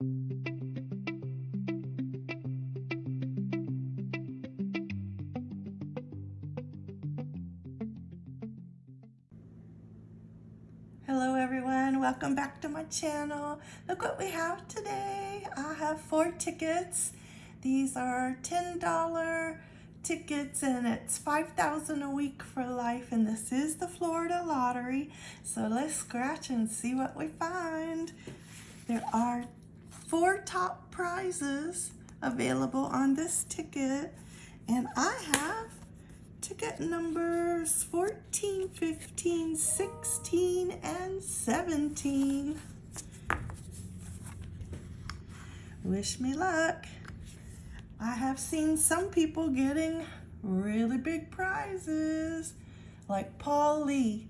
Hello everyone, welcome back to my channel. Look what we have today. I have four tickets. These are $10 tickets and it's 5000 a week for life and this is the Florida lottery. So let's scratch and see what we find. There are four top prizes available on this ticket and I have ticket numbers 14, 15, 16, and 17. Wish me luck. I have seen some people getting really big prizes, like Paul Lee.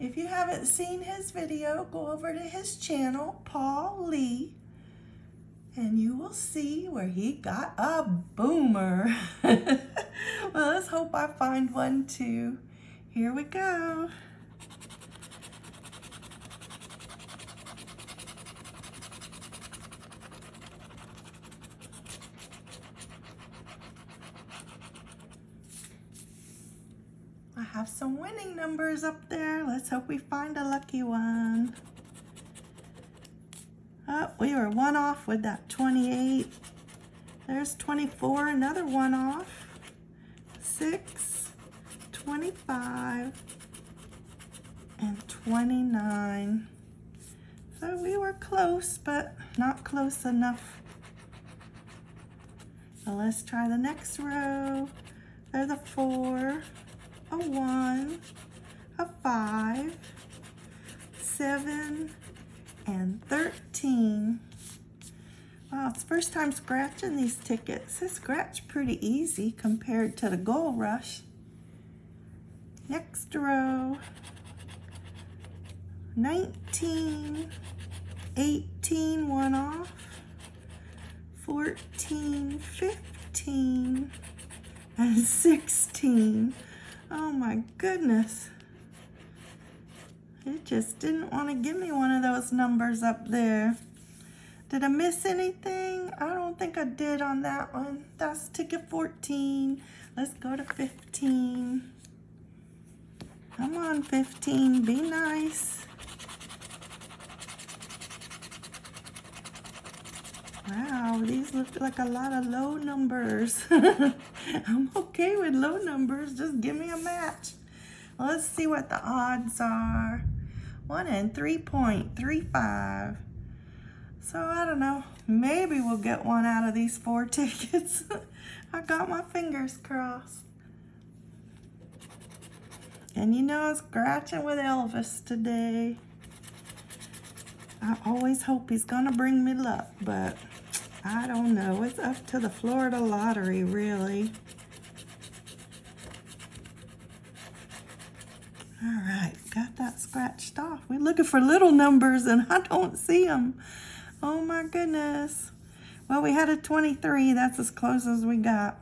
If you haven't seen his video, go over to his channel, Paul Lee, and you will see where he got a boomer. well, let's hope I find one too. Here we go. I have some winning numbers up there. Let's hope we find a lucky one. Oh, we were one off with that 28. There's 24, another one off. 6, 25, and 29. So we were close, but not close enough. So let's try the next row. There's a 4, a 1, a 5, 7, and 13. Wow, it's first time scratching these tickets. They scratch pretty easy compared to the Gold Rush. Next row, 19, 18, one off, 14, 15, and 16. Oh my goodness. It just didn't want to give me one of those numbers up there. Did I miss anything? I don't think I did on that one. That's ticket 14. Let's go to 15. Come on, 15. Be nice. Wow, these look like a lot of low numbers. I'm okay with low numbers. Just give me a match. Let's see what the odds are. 1 and 3.35. So I don't know. Maybe we'll get one out of these four tickets. I got my fingers crossed. And you know I'm scratching with Elvis today. I always hope he's gonna bring me luck, but I don't know. It's up to the Florida lottery, really. All right, got that scratched off. We're looking for little numbers and I don't see them. Oh my goodness. Well, we had a 23. That's as close as we got.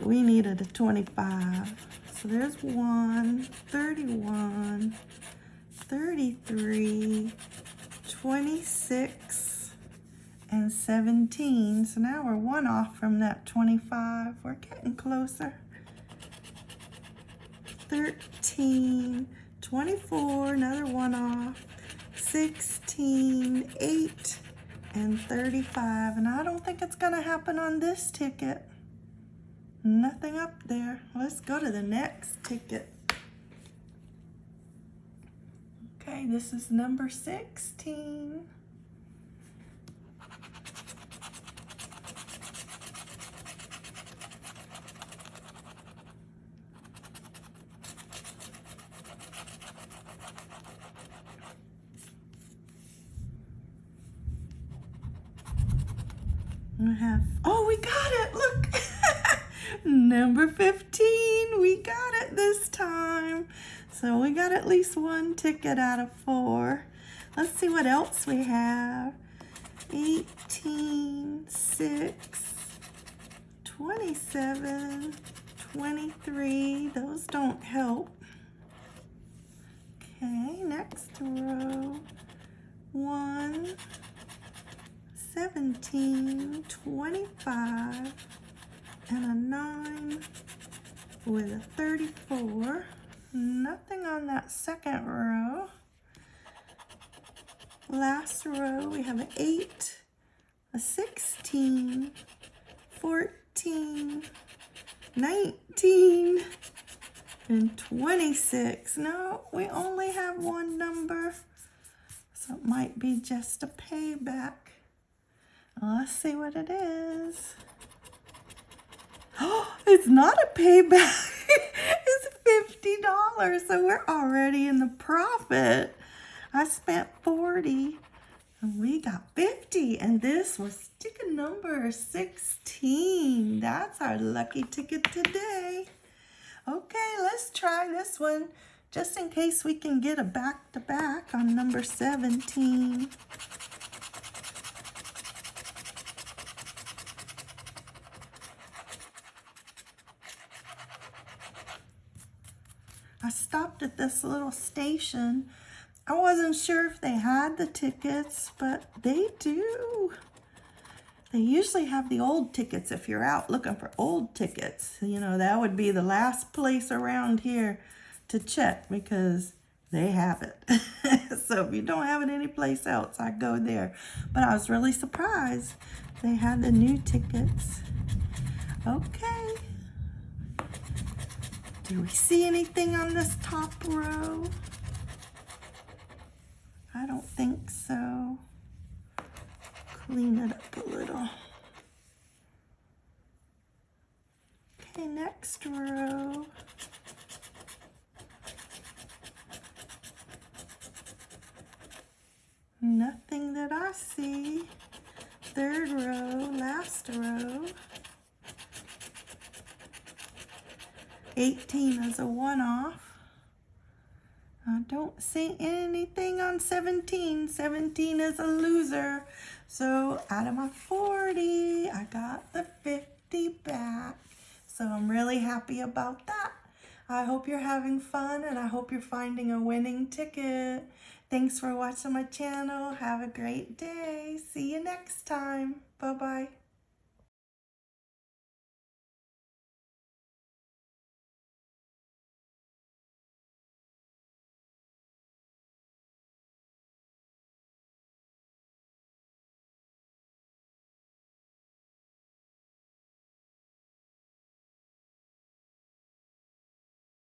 We needed a 25. So there's 1, 31, 33, 26, and 17. So now we're one off from that 25. We're getting closer. 13, 24, another one off, 16, 8, and 35. And I don't think it's going to happen on this ticket. Nothing up there. Let's go to the next ticket. Okay, this is number 16. Oh, we got it, look. Number 15, we got it this time. So we got at least one ticket out of four. Let's see what else we have. 18, 6, 27, 23. Those don't help. Okay, next row. One, 17, 25, and a 9 with a 34. Nothing on that second row. Last row, we have an 8, a 16, 14, 19, and 26. No, we only have one number, so it might be just a payback. Let's see what it is. Oh, it's not a payback. it's $50, so we're already in the profit. I spent 40 and we got 50 and this was ticket number 16. That's our lucky ticket today. Okay, let's try this one just in case we can get a back-to-back -back on number 17. I stopped at this little station. I wasn't sure if they had the tickets, but they do. They usually have the old tickets if you're out looking for old tickets. You know, that would be the last place around here to check because they have it. so if you don't have it anyplace else, I go there. But I was really surprised they had the new tickets. Okay. Do we see anything on this top row? I don't think so. Clean it up a little. Okay, next row. Nothing that I see. Third row, last row. 18 is a one-off. I don't see anything on 17. 17 is a loser. So out of my 40, I got the 50 back. So I'm really happy about that. I hope you're having fun and I hope you're finding a winning ticket. Thanks for watching my channel. Have a great day. See you next time. Bye-bye.